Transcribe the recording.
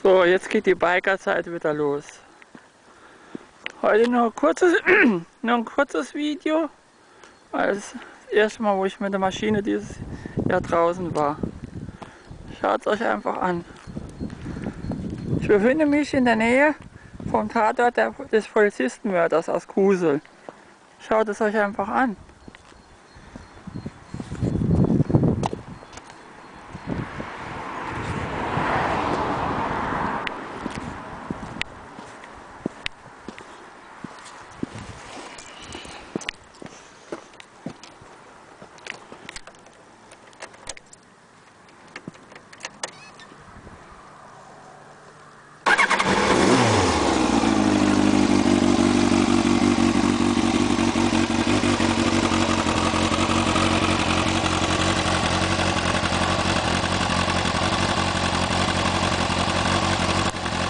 So, jetzt geht die Bikerzeit wieder los. Heute nur ein kurzes, nur ein kurzes Video, als das erste Mal, wo ich mit der Maschine dieses Jahr draußen war. Schaut es euch einfach an. Ich befinde mich in der Nähe vom Tatort des Polizistenmörders aus Kusel. Schaut es euch einfach an.